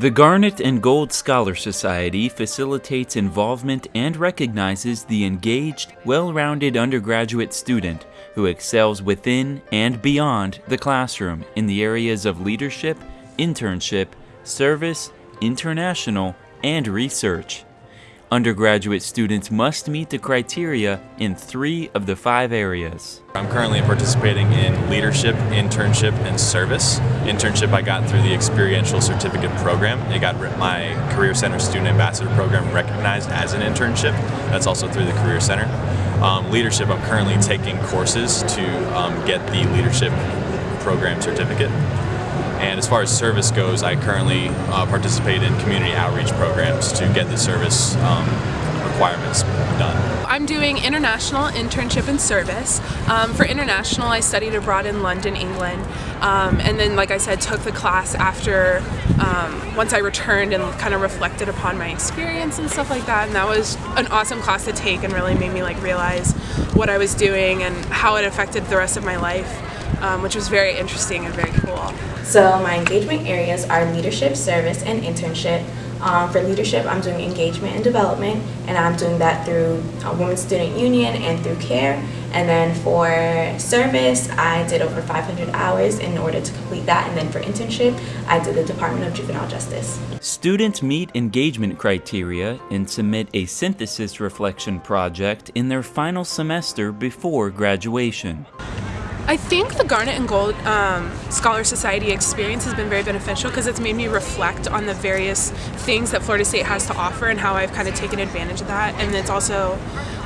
The Garnet and Gold Scholar Society facilitates involvement and recognizes the engaged, well-rounded undergraduate student who excels within and beyond the classroom in the areas of leadership, internship, service, international, and research. Undergraduate students must meet the criteria in three of the five areas. I'm currently participating in leadership, internship, and service. Internship I got through the experiential certificate program. It got my Career Center Student Ambassador program recognized as an internship. That's also through the Career Center. Um, leadership, I'm currently taking courses to um, get the leadership program certificate. And as far as service goes, I currently uh, participate in community outreach programs to get the service um, requirements done. I'm doing international internship and service. Um, for international, I studied abroad in London, England, um, and then, like I said, took the class after um, once I returned and kind of reflected upon my experience and stuff like that. And that was an awesome class to take and really made me like realize what I was doing and how it affected the rest of my life, um, which was very interesting and very cool. So my engagement areas are leadership, service, and internship. Um, for leadership, I'm doing engagement and development, and I'm doing that through a Women's Student Union and through CARE. And then for service, I did over 500 hours in order to complete that. And then for internship, I did the Department of Juvenile Justice. Students meet engagement criteria and submit a synthesis reflection project in their final semester before graduation. I think the Garnet and Gold um, Scholar Society experience has been very beneficial because it's made me reflect on the various things that Florida State has to offer and how I've kind of taken advantage of that. And it's also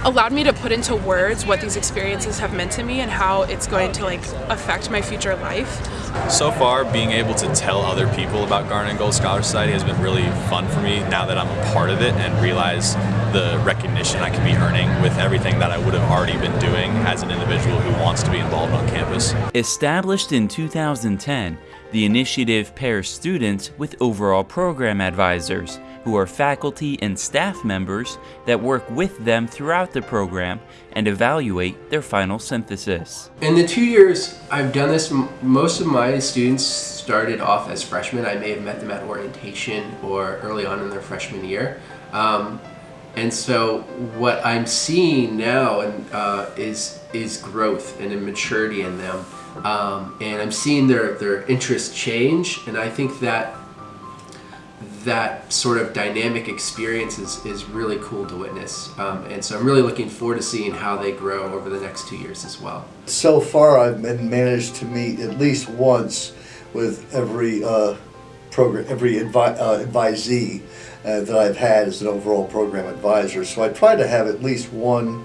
allowed me to put into words what these experiences have meant to me and how it's going to like affect my future life. So far, being able to tell other people about Garnet and Gold Scholar Society has been really fun for me now that I'm a part of it and realize the recognition I can be earning with everything that I would have already been doing as an individual who wants to be involved on campus. Established in 2010, the initiative pairs students with overall program advisors who are faculty and staff members that work with them throughout the program and evaluate their final synthesis. In the two years I've done this, most of my students started off as freshmen. I may have met them at orientation or early on in their freshman year. Um, and so what I'm seeing now and, uh, is is growth and a maturity in them. Um, and I'm seeing their, their interests change and I think that that sort of dynamic experience is, is really cool to witness. Um, and so I'm really looking forward to seeing how they grow over the next two years as well. So far I've managed to meet at least once with every uh, program, every advi uh, advisee uh, that I've had as an overall program advisor. So I try to have at least one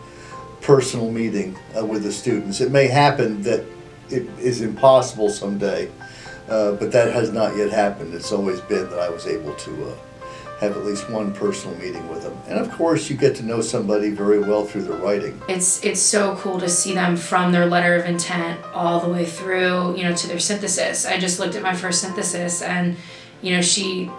personal meeting uh, with the students. It may happen that it is impossible someday, uh, but that has not yet happened. It's always been that I was able to uh, have at least one personal meeting with them. And of course, you get to know somebody very well through their writing. It's it's so cool to see them from their letter of intent all the way through, you know, to their synthesis. I just looked at my first synthesis and, you know, she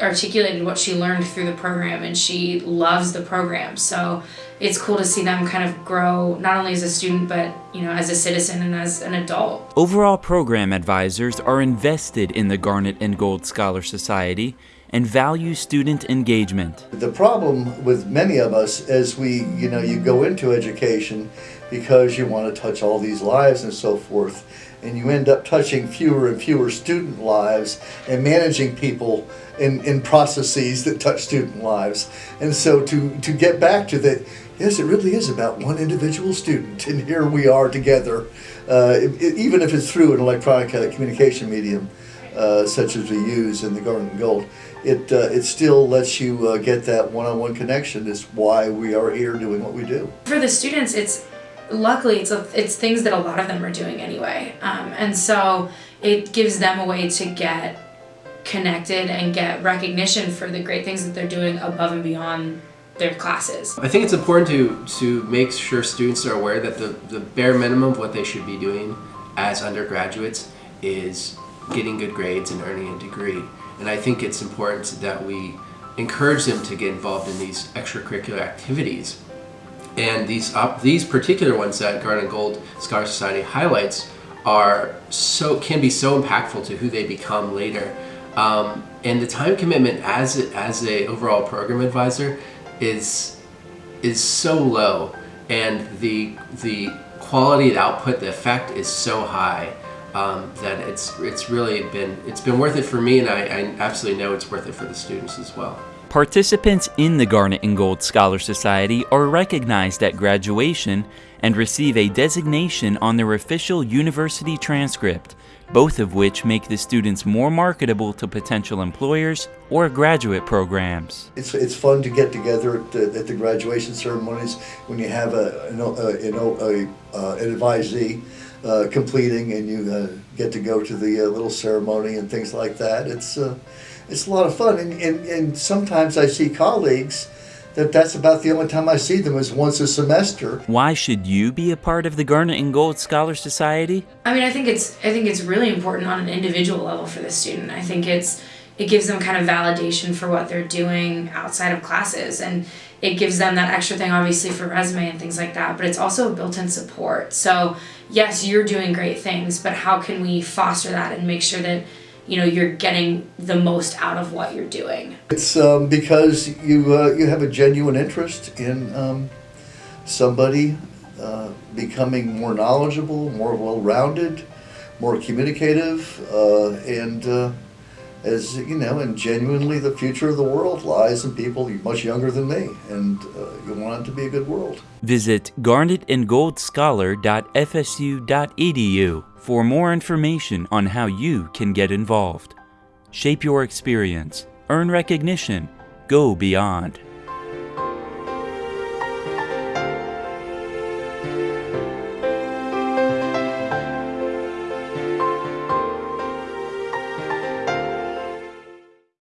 articulated what she learned through the program and she loves the program. So it's cool to see them kind of grow not only as a student but you know as a citizen and as an adult. Overall program advisors are invested in the Garnet and Gold Scholar Society and value student engagement. The problem with many of us as we, you know, you go into education because you want to touch all these lives and so forth and you end up touching fewer and fewer student lives and managing people in, in processes that touch student lives. And so to, to get back to that, yes, it really is about one individual student, and here we are together, uh, it, even if it's through an electronic uh, communication medium uh, such as we use in the Garnet and Gold. It, uh, it still lets you uh, get that one-on-one -on -one connection is why we are here doing what we do. For the students, it's luckily it's, a, it's things that a lot of them are doing anyway. Um, and so it gives them a way to get connected and get recognition for the great things that they're doing above and beyond their classes. I think it's important to, to make sure students are aware that the, the bare minimum of what they should be doing as undergraduates is getting good grades and earning a degree. And I think it's important that we encourage them to get involved in these extracurricular activities. And these, these particular ones that Garnet Gold Scholar Society highlights are so, can be so impactful to who they become later. Um, and the time commitment as a, as a overall program advisor is is so low, and the the quality, the output, the effect is so high um, that it's it's really been it's been worth it for me, and I, I absolutely know it's worth it for the students as well. Participants in the Garnet and Gold Scholar Society are recognized at graduation and receive a designation on their official university transcript, both of which make the students more marketable to potential employers or graduate programs. It's, it's fun to get together at the, at the graduation ceremonies when you have a, you know, a, you know, a, uh, an advisee uh, completing and you uh, get to go to the uh, little ceremony and things like that. It's, uh, it's a lot of fun. And, and, and sometimes I see colleagues that that's about the only time I see them is once a semester. Why should you be a part of the Garnet and Gold Scholar Society? I mean, I think it's I think it's really important on an individual level for the student. I think it's it gives them kind of validation for what they're doing outside of classes. And it gives them that extra thing obviously for resume and things like that but it's also a built-in support. So yes you're doing great things but how can we foster that and make sure that you know you're getting the most out of what you're doing? It's um, because you uh, you have a genuine interest in um, somebody uh, becoming more knowledgeable, more well-rounded, more communicative, uh, and uh, as you know, and genuinely the future of the world lies in people much younger than me, and uh, you want it to be a good world. Visit garnetandgoldscholar.fsu.edu for more information on how you can get involved. Shape your experience, earn recognition, go beyond.